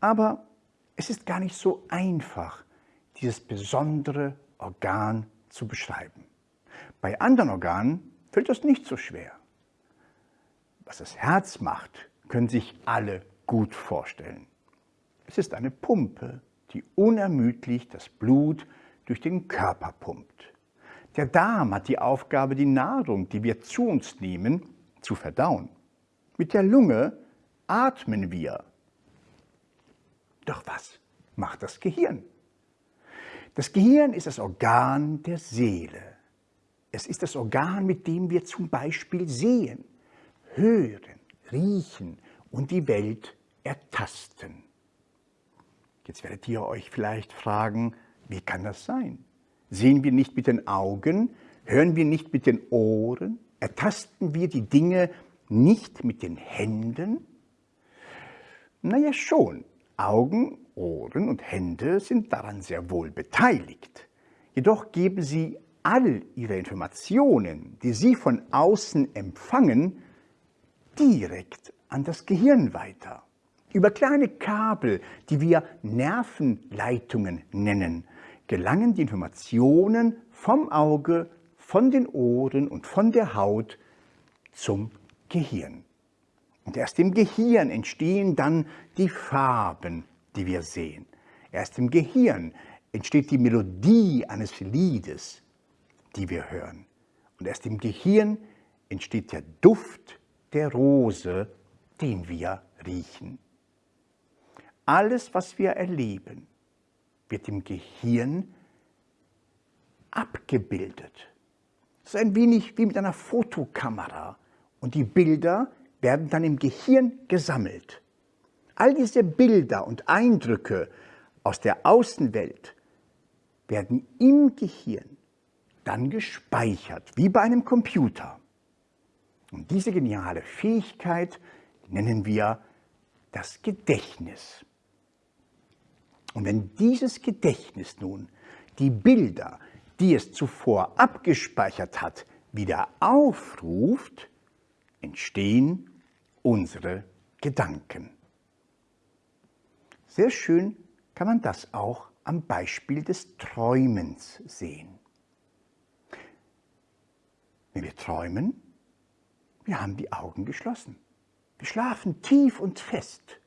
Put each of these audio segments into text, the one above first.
Aber es ist gar nicht so einfach, dieses besondere Organ zu beschreiben. Bei anderen Organen fällt das nicht so schwer. Was das Herz macht, können sich alle gut vorstellen. Es ist eine Pumpe, die unermüdlich das Blut durch den Körper pumpt. Der Darm hat die Aufgabe, die Nahrung, die wir zu uns nehmen, zu verdauen. Mit der Lunge atmen wir. Doch was macht das Gehirn? Das Gehirn ist das Organ der Seele. Es ist das Organ, mit dem wir zum Beispiel sehen, hören, riechen und die Welt ertasten. Jetzt werdet ihr euch vielleicht fragen, wie kann das sein? Sehen wir nicht mit den Augen? Hören wir nicht mit den Ohren? Ertasten wir die Dinge nicht mit den Händen? Naja schon, Augen, Ohren und Hände sind daran sehr wohl beteiligt. Jedoch geben sie all ihre Informationen, die sie von außen empfangen, direkt an das Gehirn weiter. Über kleine Kabel, die wir Nervenleitungen nennen, gelangen die Informationen vom Auge, von den Ohren und von der Haut zum Gehirn. Und erst im Gehirn entstehen dann die Farben, die wir sehen. Erst im Gehirn entsteht die Melodie eines Liedes, die wir hören. Und erst im Gehirn entsteht der Duft der Rose, den wir riechen. Alles, was wir erleben, wird im Gehirn abgebildet. Das ist ein wenig wie mit einer Fotokamera und die Bilder werden dann im Gehirn gesammelt. All diese Bilder und Eindrücke aus der Außenwelt werden im Gehirn dann gespeichert, wie bei einem Computer. Und diese geniale Fähigkeit nennen wir das Gedächtnis. Und wenn dieses Gedächtnis nun die Bilder, die es zuvor abgespeichert hat, wieder aufruft, entstehen unsere Gedanken. Sehr schön kann man das auch am Beispiel des Träumens sehen. Wenn wir träumen, wir haben die Augen geschlossen. Wir schlafen tief und fest.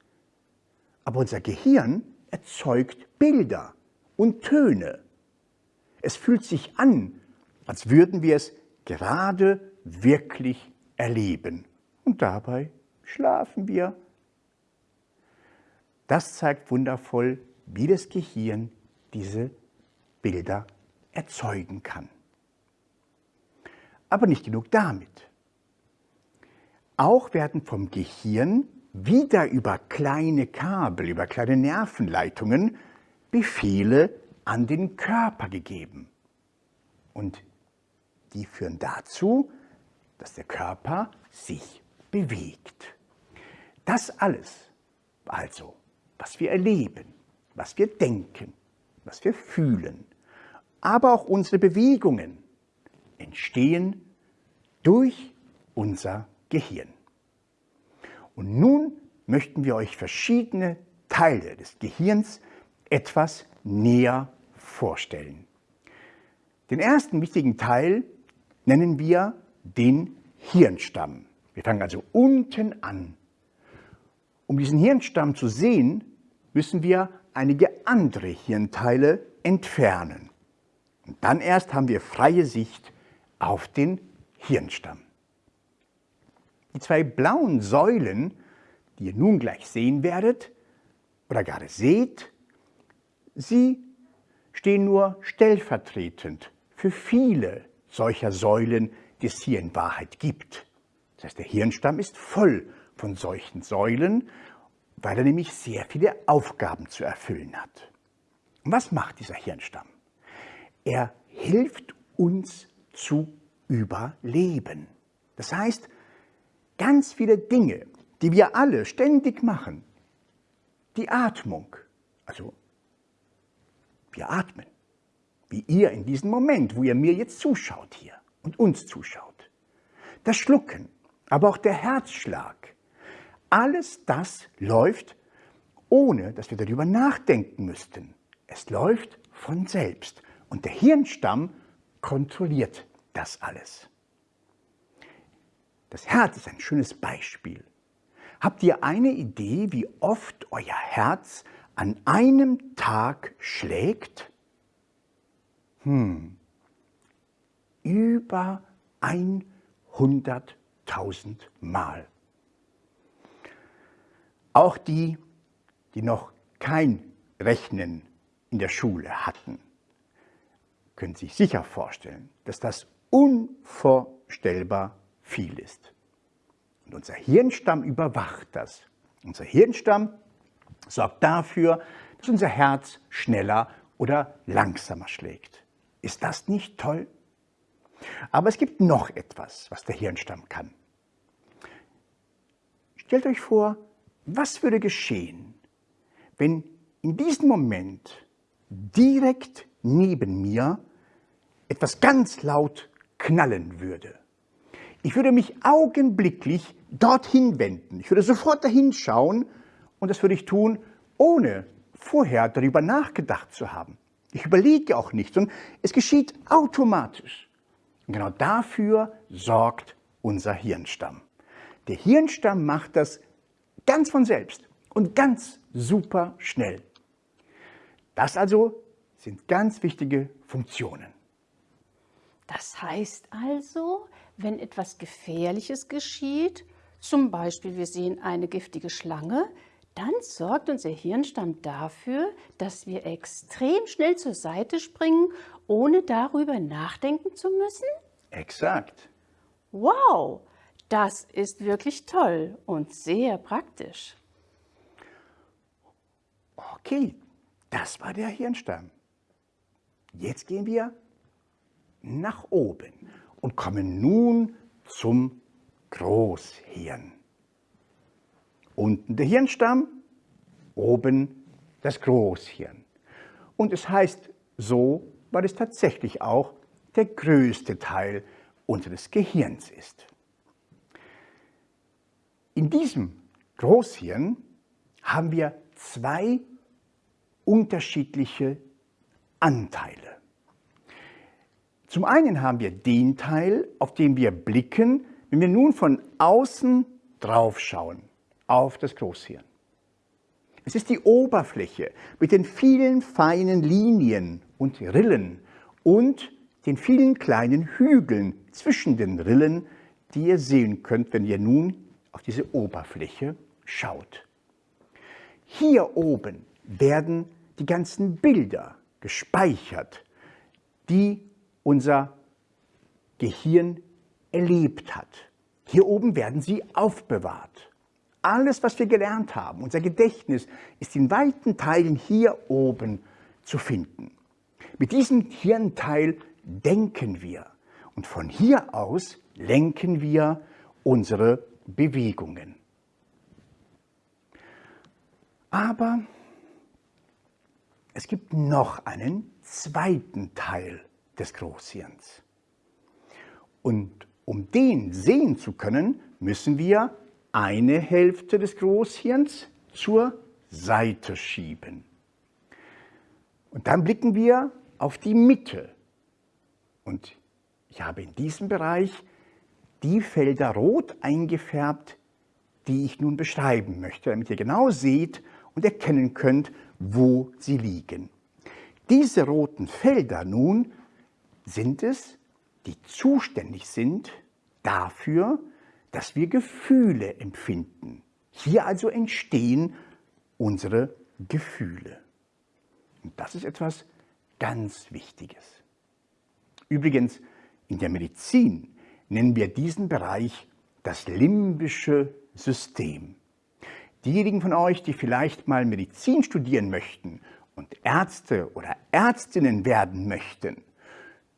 Aber unser Gehirn erzeugt Bilder und Töne. Es fühlt sich an, als würden wir es gerade wirklich erleben. Und dabei schlafen wir. Das zeigt wundervoll, wie das Gehirn diese Bilder erzeugen kann. Aber nicht genug damit. Auch werden vom Gehirn wieder über kleine Kabel, über kleine Nervenleitungen Befehle an den Körper gegeben. Und die führen dazu, dass der Körper sich bewegt. Das alles, also was wir erleben, was wir denken, was wir fühlen, aber auch unsere Bewegungen entstehen durch unser Gehirn. Und nun möchten wir euch verschiedene Teile des Gehirns etwas näher vorstellen. Den ersten wichtigen Teil nennen wir den Hirnstamm. Wir fangen also unten an. Um diesen Hirnstamm zu sehen, müssen wir einige andere Hirnteile entfernen. Und dann erst haben wir freie Sicht auf den Hirnstamm. Die zwei blauen Säulen, die ihr nun gleich sehen werdet oder gerade seht, sie stehen nur stellvertretend für viele solcher Säulen, die es hier in Wahrheit gibt. Das heißt, der Hirnstamm ist voll von solchen Säulen, weil er nämlich sehr viele Aufgaben zu erfüllen hat. Und was macht dieser Hirnstamm? Er hilft uns zu überleben. Das heißt, ganz viele Dinge, die wir alle ständig machen. Die Atmung, also wir atmen, wie ihr in diesem Moment, wo ihr mir jetzt zuschaut hier und uns zuschaut. Das Schlucken, aber auch der Herzschlag, alles das läuft ohne dass wir darüber nachdenken müssten. Es läuft von selbst und der Hirnstamm kontrolliert das alles. Das Herz ist ein schönes Beispiel. Habt ihr eine Idee, wie oft euer Herz an einem Tag schlägt? Hm, über 100.000 Mal. Auch die, die noch kein Rechnen in der Schule hatten, können sich sicher vorstellen, dass das unvorstellbar viel ist. Und unser Hirnstamm überwacht das. Unser Hirnstamm sorgt dafür, dass unser Herz schneller oder langsamer schlägt. Ist das nicht toll? Aber es gibt noch etwas, was der Hirnstamm kann. Stellt euch vor, was würde geschehen, wenn in diesem Moment direkt neben mir etwas ganz laut knallen würde? Ich würde mich augenblicklich dorthin wenden. Ich würde sofort dahin schauen und das würde ich tun, ohne vorher darüber nachgedacht zu haben. Ich überlege auch nicht, sondern es geschieht automatisch. Und genau dafür sorgt unser Hirnstamm. Der Hirnstamm macht das Ganz von selbst und ganz super schnell. Das also sind ganz wichtige Funktionen. Das heißt also, wenn etwas Gefährliches geschieht, zum Beispiel wir sehen eine giftige Schlange, dann sorgt unser Hirnstamm dafür, dass wir extrem schnell zur Seite springen, ohne darüber nachdenken zu müssen? Exakt. Wow, das ist wirklich toll und sehr praktisch. Okay, das war der Hirnstamm. Jetzt gehen wir nach oben und kommen nun zum Großhirn. Unten der Hirnstamm, oben das Großhirn. Und es heißt so, weil es tatsächlich auch der größte Teil unseres Gehirns ist. In diesem Großhirn haben wir zwei unterschiedliche Anteile. Zum einen haben wir den Teil, auf den wir blicken, wenn wir nun von außen drauf schauen, auf das Großhirn. Es ist die Oberfläche mit den vielen feinen Linien und Rillen und den vielen kleinen Hügeln zwischen den Rillen, die ihr sehen könnt, wenn ihr nun auf diese Oberfläche schaut. Hier oben werden die ganzen Bilder gespeichert, die unser Gehirn erlebt hat. Hier oben werden sie aufbewahrt. Alles, was wir gelernt haben, unser Gedächtnis, ist in weiten Teilen hier oben zu finden. Mit diesem Hirnteil denken wir und von hier aus lenken wir unsere Bewegungen. Aber es gibt noch einen zweiten Teil des Großhirns. Und um den sehen zu können, müssen wir eine Hälfte des Großhirns zur Seite schieben. Und dann blicken wir auf die Mitte. Und ich habe in diesem Bereich die Felder rot eingefärbt, die ich nun beschreiben möchte, damit ihr genau seht und erkennen könnt, wo sie liegen. Diese roten Felder nun sind es, die zuständig sind dafür, dass wir Gefühle empfinden. Hier also entstehen unsere Gefühle. Und das ist etwas ganz Wichtiges. Übrigens, in der Medizin nennen wir diesen Bereich das limbische System. Diejenigen von euch, die vielleicht mal Medizin studieren möchten und Ärzte oder Ärztinnen werden möchten,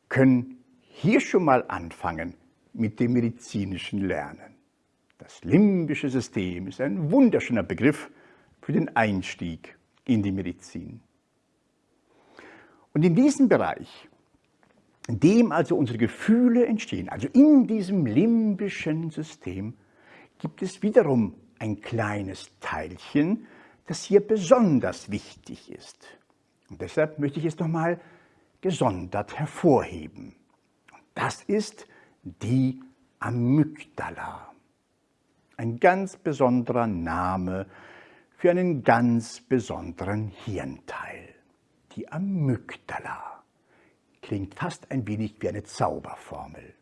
können hier schon mal anfangen mit dem medizinischen Lernen. Das limbische System ist ein wunderschöner Begriff für den Einstieg in die Medizin. Und in diesem Bereich in dem also unsere Gefühle entstehen, also in diesem limbischen System, gibt es wiederum ein kleines Teilchen, das hier besonders wichtig ist. Und deshalb möchte ich es nochmal gesondert hervorheben. Das ist die Amygdala. Ein ganz besonderer Name für einen ganz besonderen Hirnteil. Die Amygdala klingt fast ein wenig wie eine Zauberformel.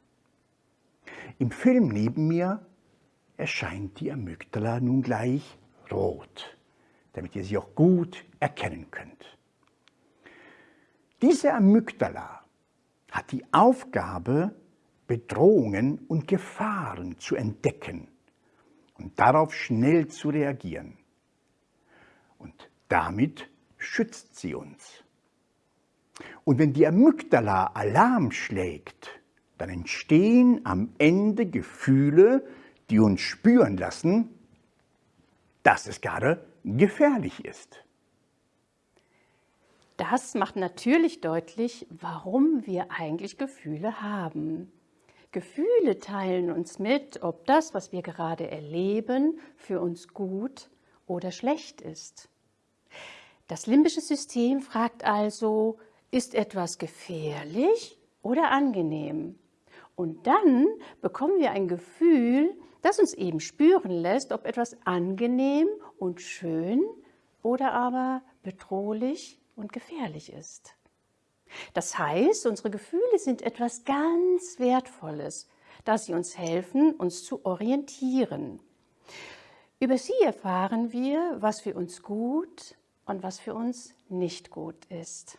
Im Film neben mir erscheint die Amygdala nun gleich rot, damit ihr sie auch gut erkennen könnt. Diese Amygdala hat die Aufgabe, Bedrohungen und Gefahren zu entdecken und darauf schnell zu reagieren. Und damit schützt sie uns. Und wenn die Amygdala Alarm schlägt, dann entstehen am Ende Gefühle, die uns spüren lassen, dass es gerade gefährlich ist. Das macht natürlich deutlich, warum wir eigentlich Gefühle haben. Gefühle teilen uns mit, ob das, was wir gerade erleben, für uns gut oder schlecht ist. Das limbische System fragt also, ist etwas gefährlich oder angenehm? Und dann bekommen wir ein Gefühl, das uns eben spüren lässt, ob etwas angenehm und schön oder aber bedrohlich und gefährlich ist. Das heißt, unsere Gefühle sind etwas ganz Wertvolles, da sie uns helfen, uns zu orientieren. Über sie erfahren wir, was für uns gut und was für uns nicht gut ist.